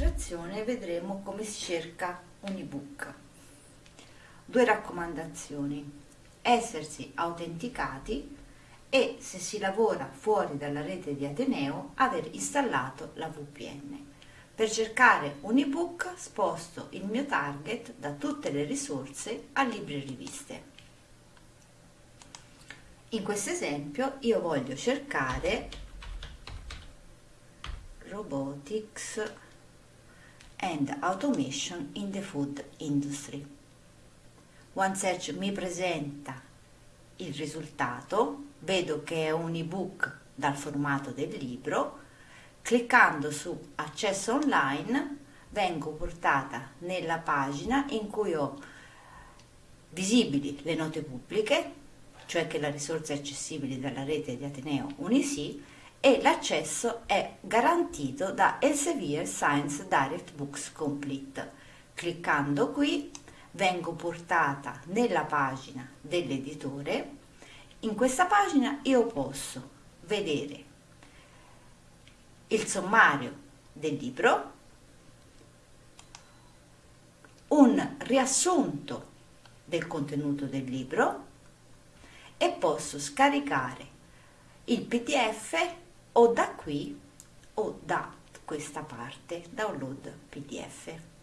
lezione vedremo come si cerca un ebook. Due raccomandazioni. Essersi autenticati e se si lavora fuori dalla rete di Ateneo aver installato la VPN. Per cercare un ebook sposto il mio target da tutte le risorse a libri e riviste. In questo esempio io voglio cercare Robotics and Automation in the Food Industry. OneSearch mi presenta il risultato, vedo che è un ebook dal formato del libro, cliccando su accesso online vengo portata nella pagina in cui ho visibili le note pubbliche, cioè che la risorsa è accessibile dalla rete di Ateneo Unisi e l'accesso è garantito da Elsevier Science Direct Books Complete. Cliccando qui vengo portata nella pagina dell'editore. In questa pagina io posso vedere il sommario del libro, un riassunto del contenuto del libro e posso scaricare il pdf o da qui o da questa parte download pdf